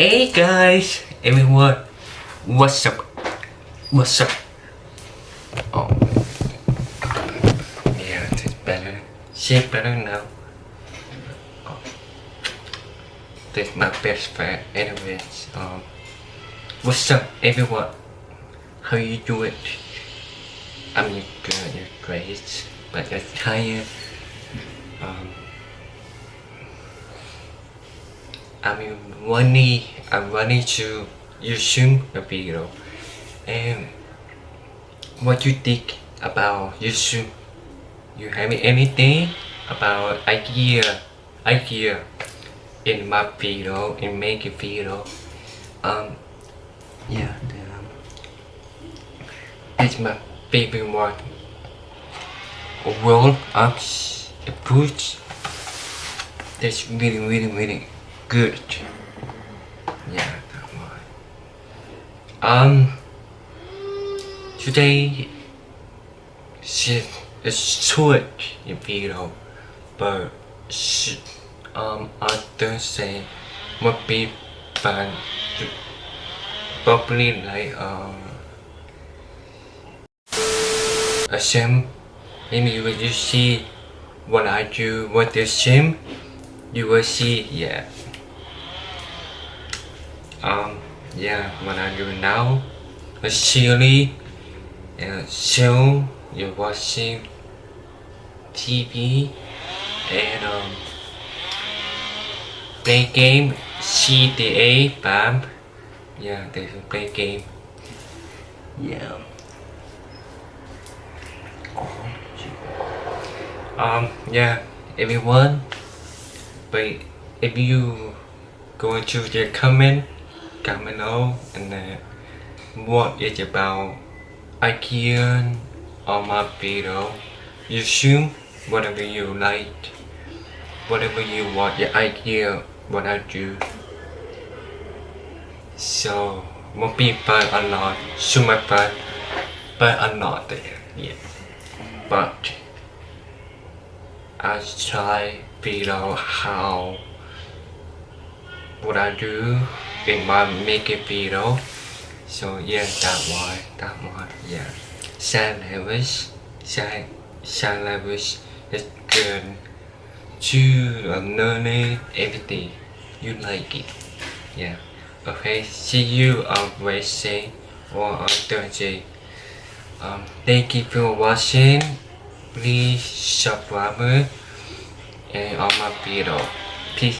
Hey guys, everyone, what's up? What's up? Oh, yeah, it's better. Shit better now. Oh. This my best friend, anyways. Um, what's up, everyone? How you doing? I'm good, you're great, but I'm tired. Um, I'm running, I'm running to YouTube a video. And what you think about YouTube? You have anything about idea, idea in my video, in making video? Um, yeah, um, it's my favorite one. Roll ups, the boots That's really, really, really good. Yeah, that one. Um, today is a short video, but sh um, on Thursday would be fun. Probably like um a sim. Maybe will you see what I do with this sim. You will see, yeah um yeah what I'm doing now actually uh, show you're watching TV and um, play game CTA BAM. Yeah they play game. Yeah. Um yeah everyone but if you go into the comment Camino and uh, what is about IKEA or my video. You assume whatever you like, whatever you want your idea, what I do. So, won't be fun a lot, so much fun, but I'm not there yet. But, I try out how what I do in my making video so yeah that one that one yeah. Sound levels sound sound levels is good. To um, learning everything. You like it. Yeah. Okay see you on Wednesday or on Thursday. Um, thank you for watching. Please subscribe and on my video. Peace